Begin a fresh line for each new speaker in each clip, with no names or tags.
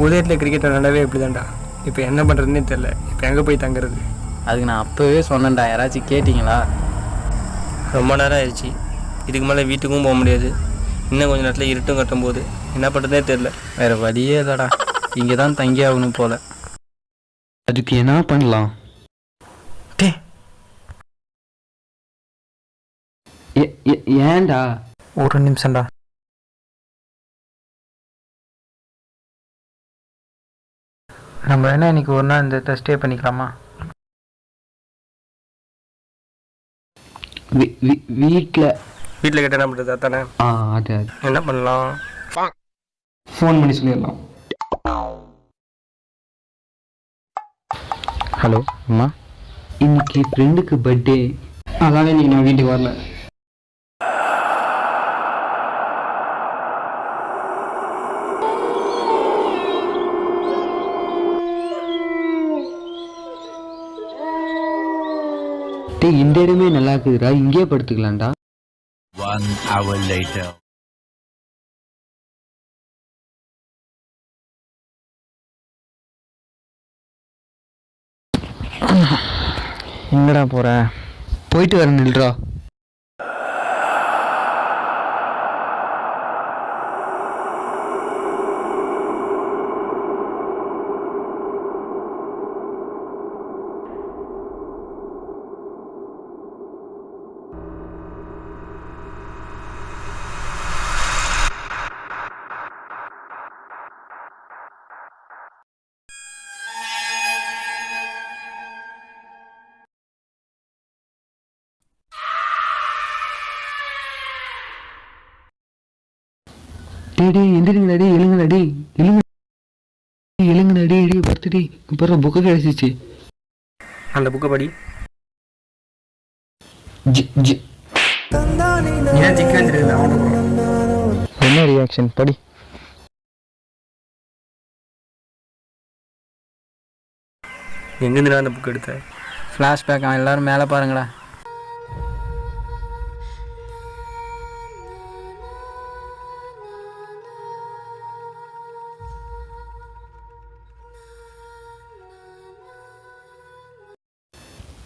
புதையத்தில் cricket விளாண்டவே இப்படி தான்டா இப்போ என்ன பண்ணுறதுன்னே தெரில இப்போ எங்கே போய் தங்குறது?
அதுக்கு நான் அப்போவே சொன்னேன்டா. யாராச்சும் கேட்டிங்களா?
ரொம்ப நேரம் ஆயிடுச்சு. இதுக்கு மேலே வீட்டுக்கும் போக முடியாது. இன்னும் கொஞ்ச நேரத்தில் இருட்டும் கட்டும் போது என்ன பண்ணுறதுனே தெரில
வேற வழியே இல்லைடா. இங்கே தான் தங்கி ஆகணும் போல. அதுக்கு என்ன பண்ணலாம்?
டே.
ஏன்டா?
ஒரு நிமிஷம்டா. நம்ம வேணா இன்னைக்கு ஒரு நாள் இந்த ஸ்டே பண்ணிக்கலாமா?
வீட்டில்
வீட்டில் கேட்டால் என்ன பண்ணுறது அதானே?
ஆ அது அது.
என்ன பண்ணலாம்?
ஃபோன் பண்ணி சொல்லிடலாம். ஹலோ அம்மா? இன்னைக்கு ஃப்ரெண்டுக்கு பர்த்டே
அதான் இன்னைக்கு நான் வீட்டுக்கு வரல.
இந்த இடமே நல்லா இருக்குதுடா. இங்கேயே படுத்துக்கலாம்டா.
One hour later.
எங்கடா போற? போயிட்டு வர நில்றா. டேய் எந்திரிங்கடா எழுங்கடா எழுங்க. எழுங்கடா படுத்து டேய் இப்போ புக்கு கிடைச்சிச்சு.
அந்த புக்கை படி.
என்ன ரியாக்ஷன் படி.
எங்கேருந்து அந்த புக் எடுத்த?
ஃப்ளாஷ்பேக் எல்லாரும் மேலே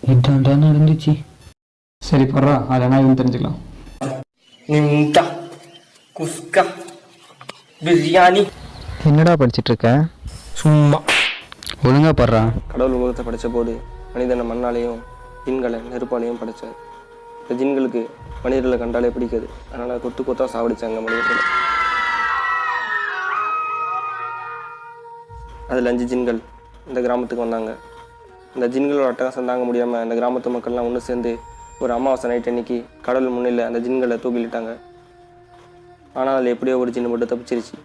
பாருங்கடா இதான்டா நடந்துச்சு
சரி போடுறா. அதெல்லாம் இவன் தெரிஞ்சுக்கலாம். நிம்டா குஸ்கா பிரியாணி.
என்னடா படிச்சிட்டு இருக்க
சும்மா.
ஒழுங்கா படுறா.
கடவுள் உலகத்தை படைச்ச போது மனிதனை மண்ணாலையும் ஜின்களை நெருப்பாலையும் படைச்சார். இந்த ஜின்களுக்கு மனிதர்களை கண்டாலே பிடிக்காது. அதனால் கொத்து கொத்தா சாவடிச்சாங்க மனிதர்களை. அதில் அஞ்சு ஜின்கள் இந்த கிராமத்துக்கு வந்தாங்க. இந்த ஜின்களோட அட்டகாசம் தாங்க முடியாமல் இந்த கிராமத்து மக்கள்லாம் ஒன்று சேர்ந்து ஒரு அமாவாசை நைட் அன்னைக்கு கடவுள் முன்னில் அந்த ஜின்களை தூக்கிலிட்டாங்க. ஆனால் அதில் எப்படியோ ஒரு ஜின்னு மட்டும் தப்பிச்சிருச்சு.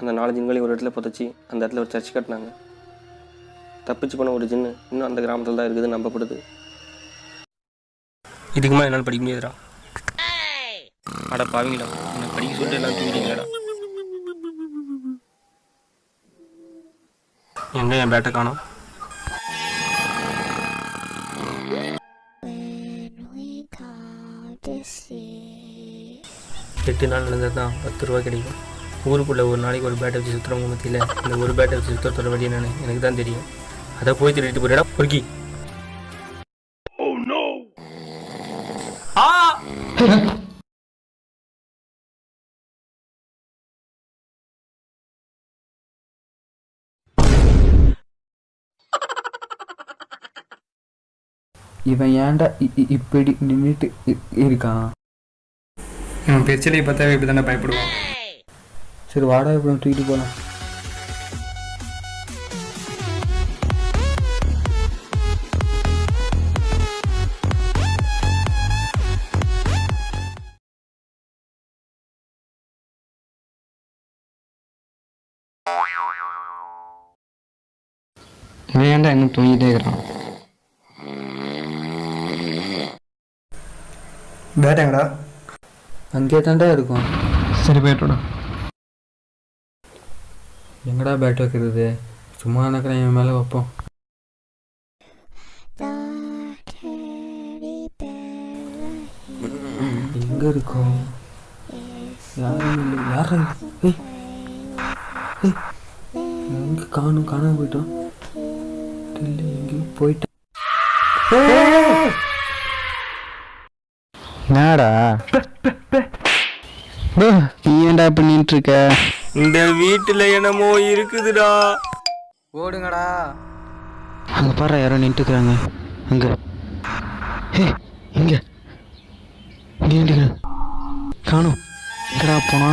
அந்த நாலு ஜின்களையும் ஒரு இடத்துல புதைச்சி அந்த இடத்துல ஒரு சர்ச் கட்டினாங்க. தப்பிச்சு போன ஒரு ஜின்னு இன்னும் அந்த கிராமத்தில் தான் இருக்குதுன்னு நம்பப்படுது.
இதுக்கு மேலே என்னால் படிக்க முடியாதுடா. அட பாவீங்களா எனக்கு படிக்க சொல்லிட்டு எல்லாம் தூங்கிட்டீங்களா எங்கே என் பேட்டை காணோம்? எட்டு நாள் நடந்தது தான் பத்து ரூபா கிடைக்கும். ஊருக்குள்ளே ஒரு நாளைக்கு ஒரு பேட்டை வச்சு சுற்றுறவங்க மத்தியில் இந்த ஒரு பேட்டை வச்சு சுற்றுற வழி என்னன்னு எனக்கு தான் தெரியும். அதை போய் திருடிட்டு போயிடா பொறுக்கி
இவன் ஏன்டா இப்படி நின்றுட்டு இருக்கான்?
இவன் பெருச்சலையை பார்த்தாவே இப்படி தானே பயப்படுவான்.
சரி வாடா இப்படி தூக்கிட்டு போகலாம்
ஏன்டா இன்னும் தூங்கிட்டே இருக்கிறான்? பேட்டாங்கடா
அங்கே தான்டா இருக்கும்.
சரி போயிட்டோடா
எங்கடா பேட் வைக்கிறது? சும்மா நினைக்கிறேன் என் மேலே வைப்போம். எங்க இருக்கோம்? யாரும் இல்லை. யாரா இது? ஏய் ஏய்
எங்கே காணும் காணாம போயிட்டோம். தெரியல எங்கேயோ போயிட்டேன்.
என்னடா? நீ ஏன்டா பண்ணிட்டு இருக்க
இந்த வீட்டில் என்னமோ இருக்குதுடா.
ஓடுங்கடா.
அங்கே பாரு யாரோ நின்றுக்கிறாங்க அங்கே. ஹே இங்கே. நின்றுக்கிறேன் காணும். எங்கடா போனா